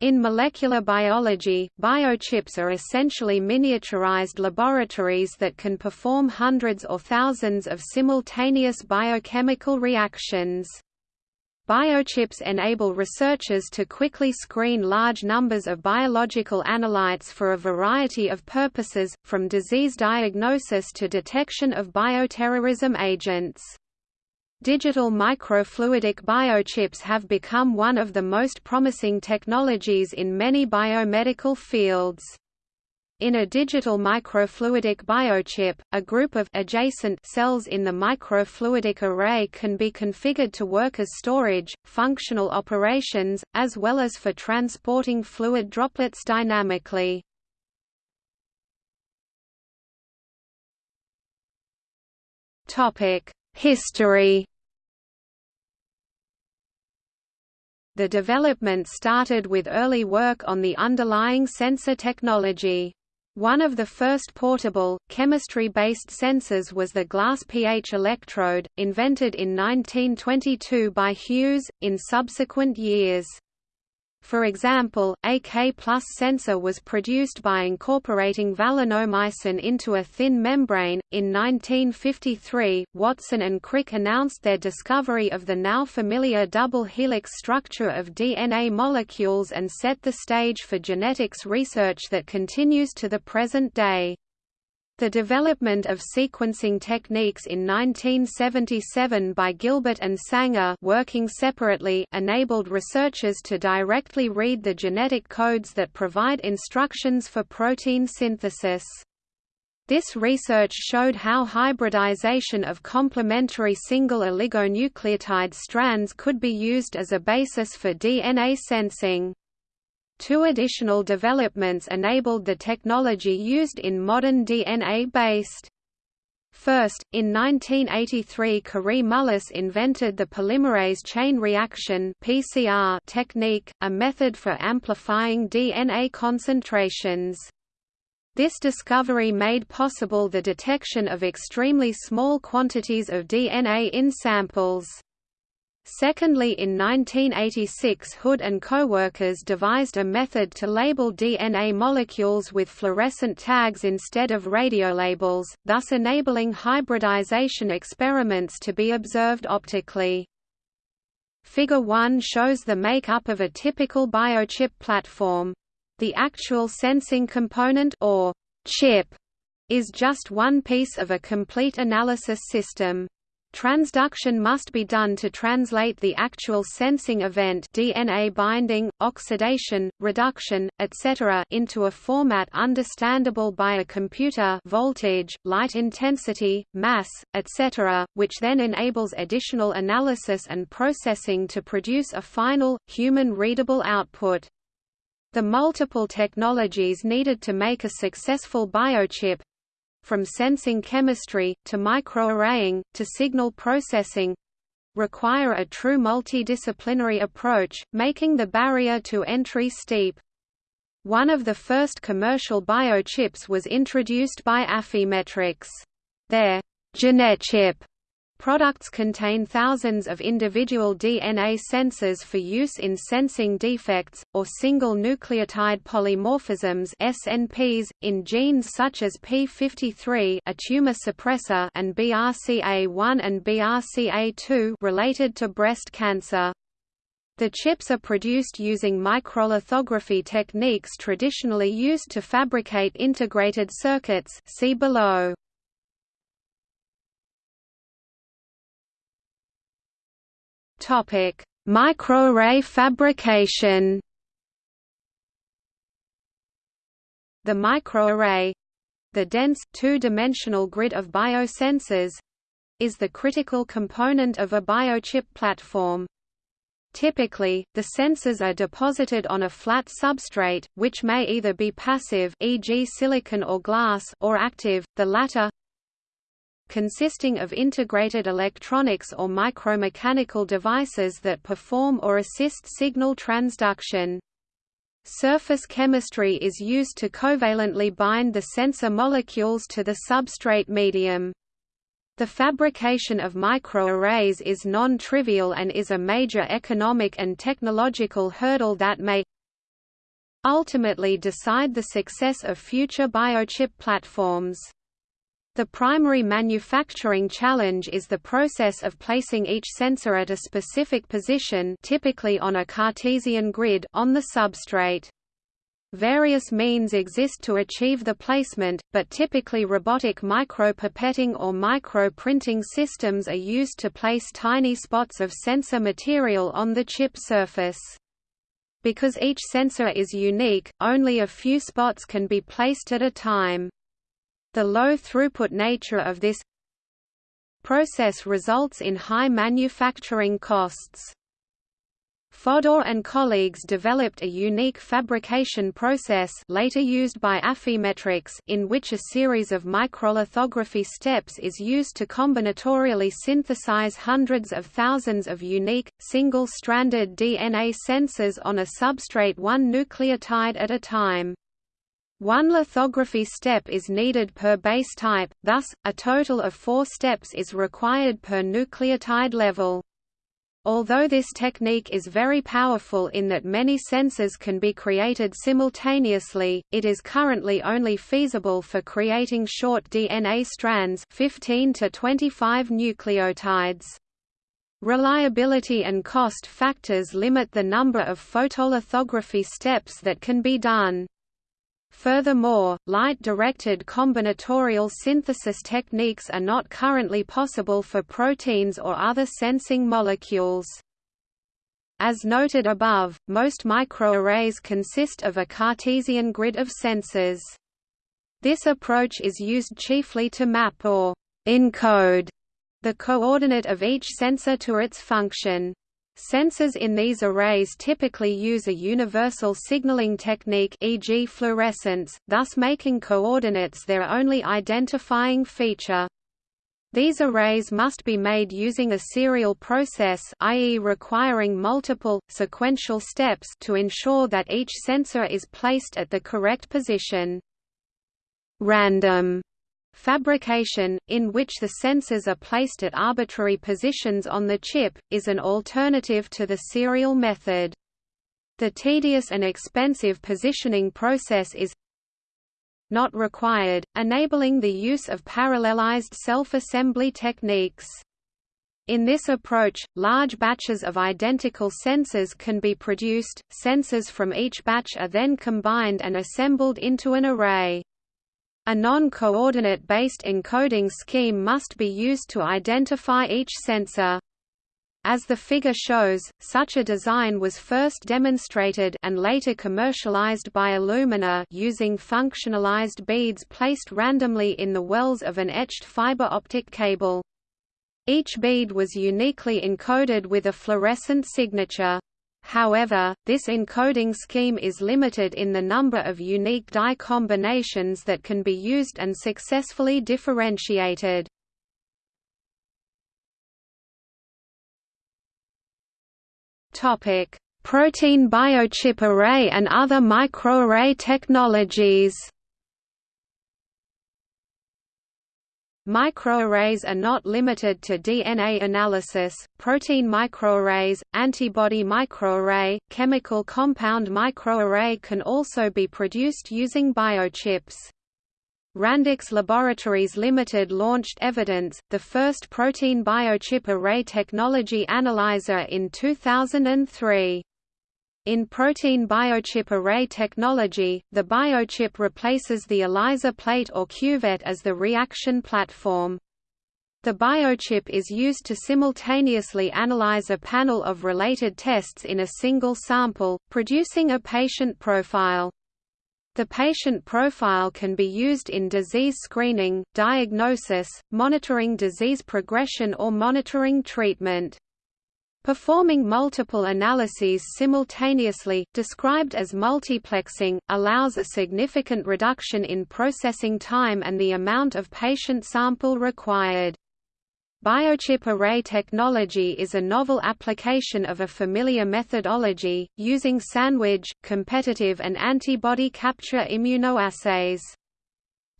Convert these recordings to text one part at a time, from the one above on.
In molecular biology, biochips are essentially miniaturized laboratories that can perform hundreds or thousands of simultaneous biochemical reactions. Biochips enable researchers to quickly screen large numbers of biological analytes for a variety of purposes, from disease diagnosis to detection of bioterrorism agents. Digital microfluidic biochips have become one of the most promising technologies in many biomedical fields. In a digital microfluidic biochip, a group of adjacent cells in the microfluidic array can be configured to work as storage, functional operations, as well as for transporting fluid droplets dynamically. History The development started with early work on the underlying sensor technology. One of the first portable, chemistry-based sensors was the glass pH electrode, invented in 1922 by Hughes, in subsequent years. For example, a K plus sensor was produced by incorporating valinomycin into a thin membrane. In 1953, Watson and Crick announced their discovery of the now familiar double helix structure of DNA molecules and set the stage for genetics research that continues to the present day. The development of sequencing techniques in 1977 by Gilbert and Sanger working separately enabled researchers to directly read the genetic codes that provide instructions for protein synthesis. This research showed how hybridization of complementary single oligonucleotide strands could be used as a basis for DNA sensing. Two additional developments enabled the technology used in modern DNA-based. First, in 1983 Kary Mullis invented the polymerase chain reaction PCR technique, a method for amplifying DNA concentrations. This discovery made possible the detection of extremely small quantities of DNA in samples. Secondly in 1986 Hood and co-workers devised a method to label DNA molecules with fluorescent tags instead of radiolabels, thus enabling hybridization experiments to be observed optically. Figure 1 shows the makeup of a typical biochip platform. The actual sensing component or chip is just one piece of a complete analysis system. Transduction must be done to translate the actual sensing event DNA binding, oxidation, reduction, etc. into a format understandable by a computer voltage, light intensity, mass, etc., which then enables additional analysis and processing to produce a final, human-readable output. The multiple technologies needed to make a successful biochip, from sensing chemistry, to microarraying, to signal processing require a true multidisciplinary approach, making the barrier to entry steep. One of the first commercial biochips was introduced by Affymetrix. Their GeneChip Products contain thousands of individual DNA sensors for use in sensing defects, or single nucleotide polymorphisms SNPs, in genes such as P53 a tumor suppressor and BRCA1 and BRCA2 related to breast cancer. The chips are produced using microlithography techniques traditionally used to fabricate integrated circuits see below. Topic: Microarray fabrication. The microarray, the dense two-dimensional grid of biosensors, is the critical component of a biochip platform. Typically, the sensors are deposited on a flat substrate, which may either be passive e.g. silicon or glass or active, the latter consisting of integrated electronics or micromechanical devices that perform or assist signal transduction. Surface chemistry is used to covalently bind the sensor molecules to the substrate medium. The fabrication of microarrays is non-trivial and is a major economic and technological hurdle that may ultimately decide the success of future biochip platforms. The primary manufacturing challenge is the process of placing each sensor at a specific position typically on a Cartesian grid on the substrate. Various means exist to achieve the placement, but typically robotic micropipetting or micro-printing systems are used to place tiny spots of sensor material on the chip surface. Because each sensor is unique, only a few spots can be placed at a time. The low throughput nature of this process results in high manufacturing costs. Fodor and colleagues developed a unique fabrication process later used by Affymetrix in which a series of microlithography steps is used to combinatorially synthesize hundreds of thousands of unique, single-stranded DNA sensors on a substrate one nucleotide at a time. One lithography step is needed per base type, thus, a total of four steps is required per nucleotide level. Although this technique is very powerful in that many sensors can be created simultaneously, it is currently only feasible for creating short DNA strands 15 to 25 nucleotides. Reliability and cost factors limit the number of photolithography steps that can be done. Furthermore, light-directed combinatorial synthesis techniques are not currently possible for proteins or other sensing molecules. As noted above, most microarrays consist of a Cartesian grid of sensors. This approach is used chiefly to map or encode the coordinate of each sensor to its function. Sensors in these arrays typically use a universal signaling technique e.g. fluorescence, thus making coordinates their only identifying feature. These arrays must be made using a serial process i.e. requiring multiple, sequential steps to ensure that each sensor is placed at the correct position. Random Fabrication, in which the sensors are placed at arbitrary positions on the chip, is an alternative to the serial method. The tedious and expensive positioning process is not required, enabling the use of parallelized self-assembly techniques. In this approach, large batches of identical sensors can be produced, sensors from each batch are then combined and assembled into an array. A non-coordinate based encoding scheme must be used to identify each sensor. As the figure shows, such a design was first demonstrated and later commercialized by Illumina using functionalized beads placed randomly in the wells of an etched fiber optic cable. Each bead was uniquely encoded with a fluorescent signature. However, this encoding scheme is limited in the number of unique dye combinations that can be used and successfully differentiated. Protein biochip array and other microarray technologies Microarrays are not limited to DNA analysis, protein microarrays, antibody microarray, chemical compound microarray can also be produced using biochips. Randox Laboratories Limited launched Evidence, the first protein biochip array technology analyzer in 2003. In protein biochip array technology, the biochip replaces the ELISA plate or cuvette as the reaction platform. The biochip is used to simultaneously analyze a panel of related tests in a single sample, producing a patient profile. The patient profile can be used in disease screening, diagnosis, monitoring disease progression or monitoring treatment. Performing multiple analyses simultaneously, described as multiplexing, allows a significant reduction in processing time and the amount of patient sample required. Biochip array technology is a novel application of a familiar methodology, using sandwich, competitive and antibody capture immunoassays.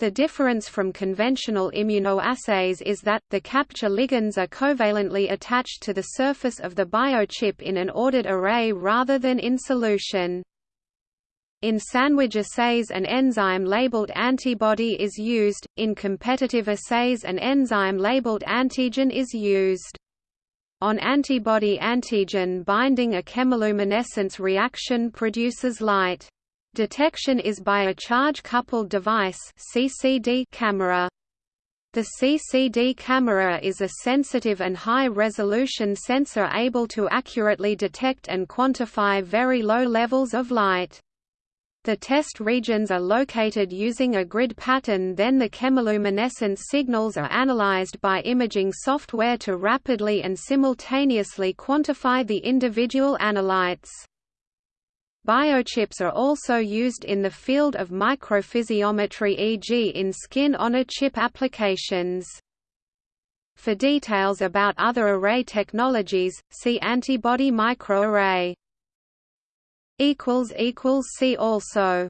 The difference from conventional immunoassays is that, the capture ligands are covalently attached to the surface of the biochip in an ordered array rather than in solution. In sandwich assays an enzyme-labeled antibody is used, in competitive assays an enzyme-labeled antigen is used. On antibody-antigen binding a chemiluminescence reaction produces light. Detection is by a charge-coupled device CCD camera. The CCD camera is a sensitive and high-resolution sensor able to accurately detect and quantify very low levels of light. The test regions are located using a grid pattern then the chemiluminescence signals are analyzed by imaging software to rapidly and simultaneously quantify the individual analytes. Biochips are also used in the field of microphysiometry e.g. in skin-on-a-chip applications. For details about other array technologies, see antibody microarray. See also